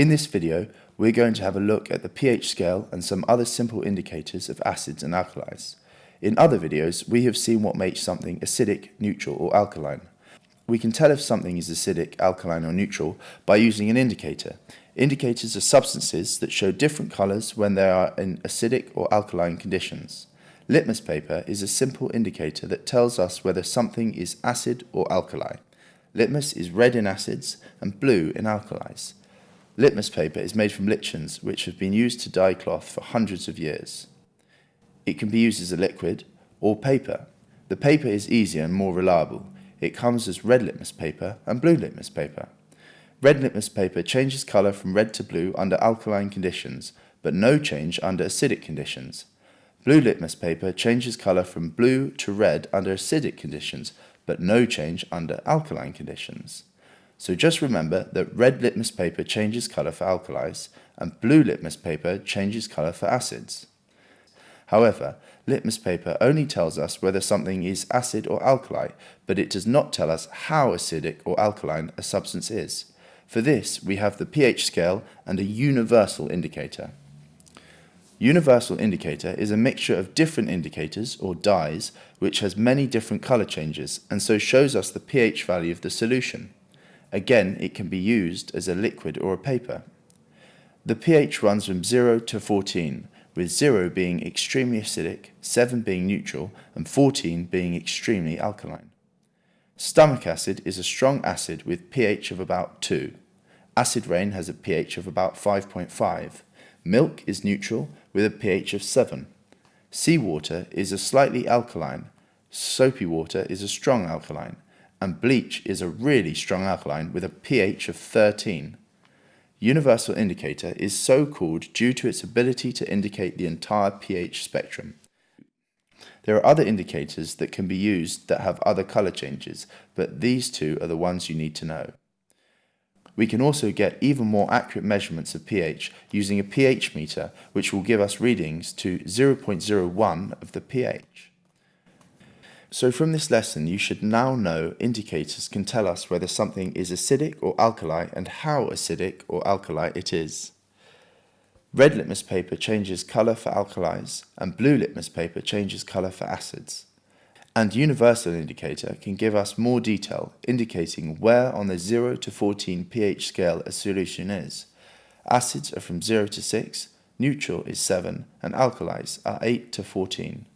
In this video, we're going to have a look at the pH scale and some other simple indicators of acids and alkalis. In other videos, we have seen what makes something acidic, neutral or alkaline. We can tell if something is acidic, alkaline or neutral by using an indicator. Indicators are substances that show different colours when they are in acidic or alkaline conditions. Litmus paper is a simple indicator that tells us whether something is acid or alkali. Litmus is red in acids and blue in alkalis. Litmus paper is made from lichens, which have been used to dye cloth for hundreds of years. It can be used as a liquid or paper. The paper is easier and more reliable. It comes as red litmus paper and blue litmus paper. Red litmus paper changes colour from red to blue under alkaline conditions, but no change under acidic conditions. Blue litmus paper changes colour from blue to red under acidic conditions, but no change under alkaline conditions. So just remember that red litmus paper changes colour for alkalis and blue litmus paper changes colour for acids. However, litmus paper only tells us whether something is acid or alkali, but it does not tell us how acidic or alkaline a substance is. For this, we have the pH scale and a universal indicator. Universal indicator is a mixture of different indicators, or dyes, which has many different colour changes, and so shows us the pH value of the solution. Again, it can be used as a liquid or a paper. The pH runs from 0 to 14, with 0 being extremely acidic, 7 being neutral, and 14 being extremely alkaline. Stomach acid is a strong acid with pH of about 2. Acid rain has a pH of about 5.5. Milk is neutral with a pH of 7. Seawater is a slightly alkaline. Soapy water is a strong alkaline and bleach is a really strong alkaline with a pH of 13. Universal indicator is so called due to its ability to indicate the entire pH spectrum. There are other indicators that can be used that have other colour changes, but these two are the ones you need to know. We can also get even more accurate measurements of pH using a pH meter which will give us readings to 0.01 of the pH. So from this lesson you should now know indicators can tell us whether something is acidic or alkali and how acidic or alkali it is. Red litmus paper changes colour for alkalis and blue litmus paper changes colour for acids. And universal indicator can give us more detail indicating where on the 0 to 14 pH scale a solution is. Acids are from 0 to 6, neutral is 7 and alkalis are 8 to 14.